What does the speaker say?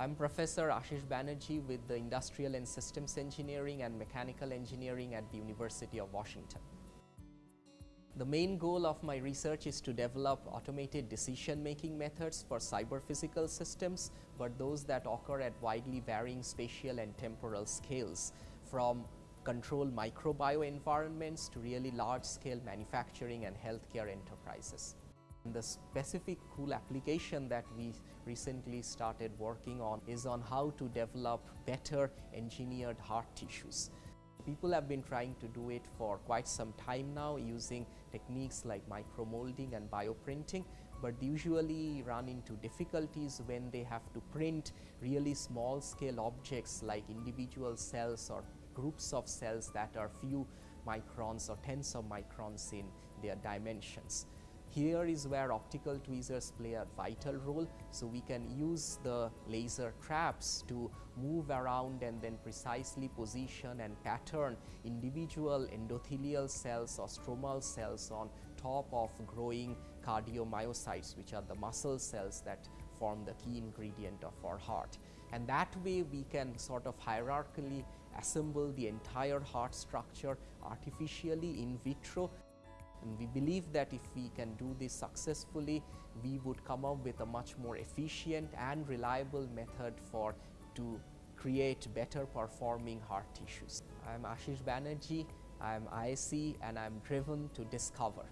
I'm Professor Ashish Banerjee with the Industrial and Systems Engineering and Mechanical Engineering at the University of Washington. The main goal of my research is to develop automated decision-making methods for cyber-physical systems, but those that occur at widely varying spatial and temporal scales, from controlled microbio environments to really large-scale manufacturing and healthcare enterprises. The specific cool application that we recently started working on is on how to develop better engineered heart tissues. People have been trying to do it for quite some time now using techniques like micromolding and bioprinting, but usually run into difficulties when they have to print really small scale objects like individual cells or groups of cells that are few microns or tens of microns in their dimensions. Here is where optical tweezers play a vital role. So, we can use the laser traps to move around and then precisely position and pattern individual endothelial cells or stromal cells on top of growing cardiomyocytes which are the muscle cells that form the key ingredient of our heart. And that way we can sort of hierarchically assemble the entire heart structure artificially in vitro and we believe that if we can do this successfully, we would come up with a much more efficient and reliable method for to create better performing heart tissues. I am Ashish Banerjee, I am ISE and I am driven to discover.